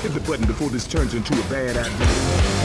Hit the button before this turns into a bad idea.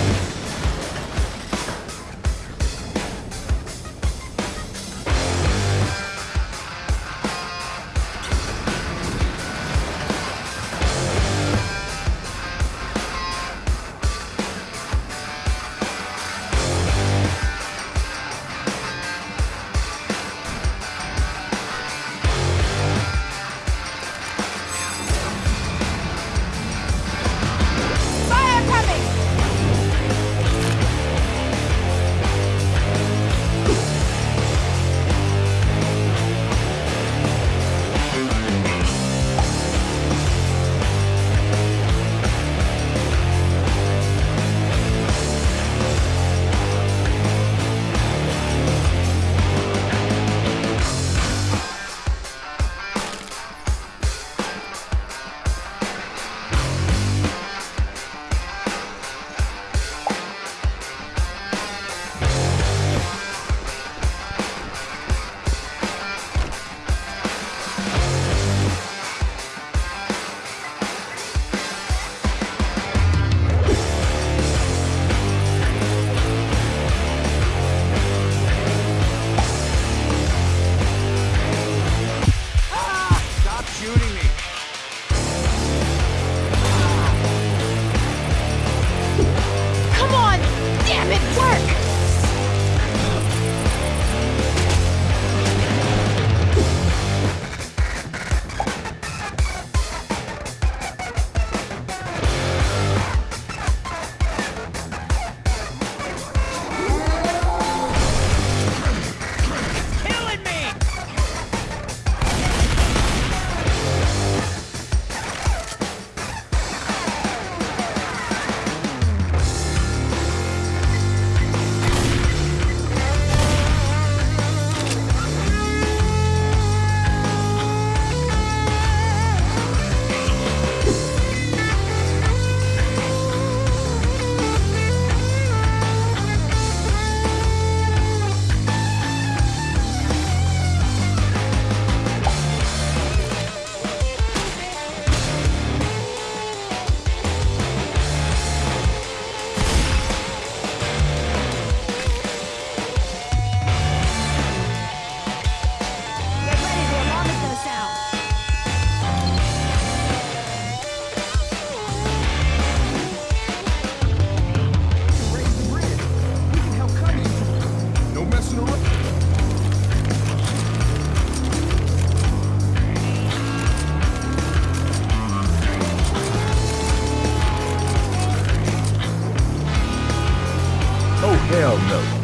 Hell no.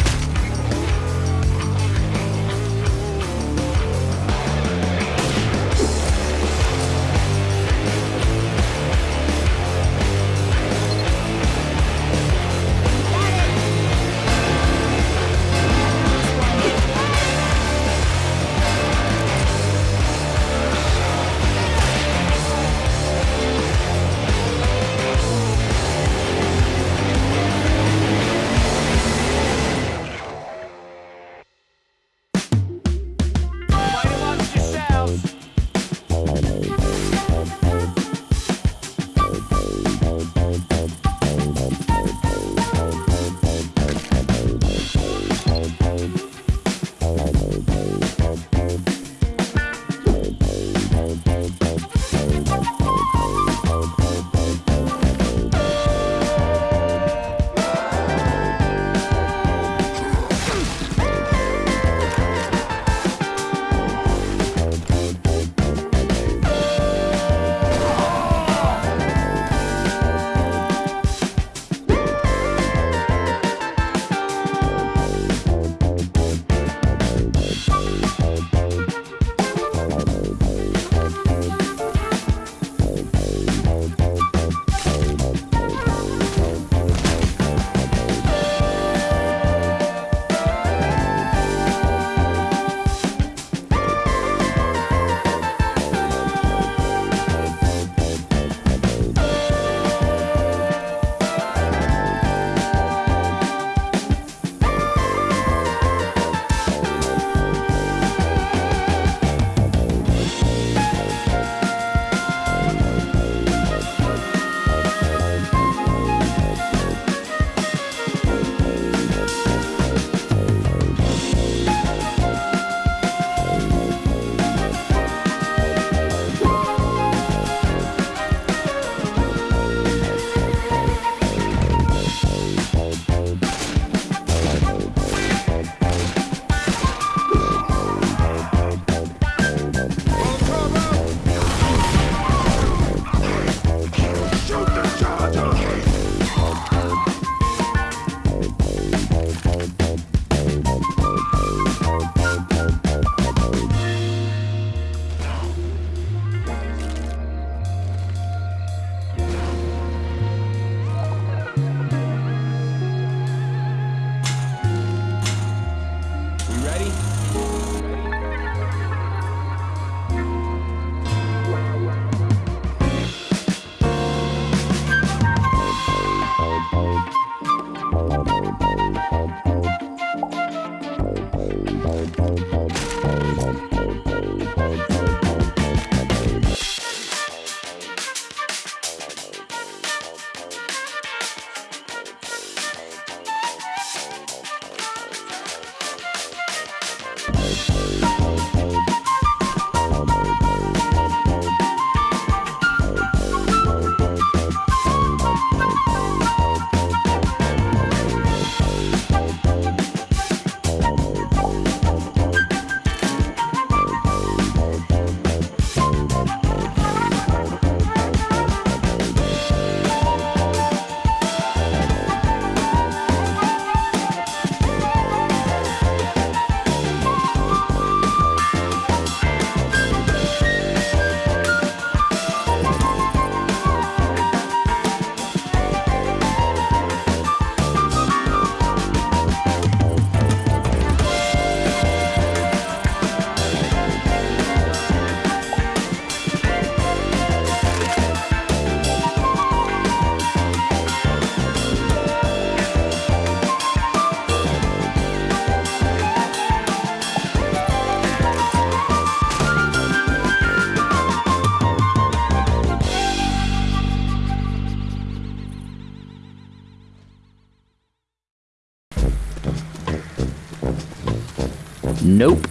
Nope.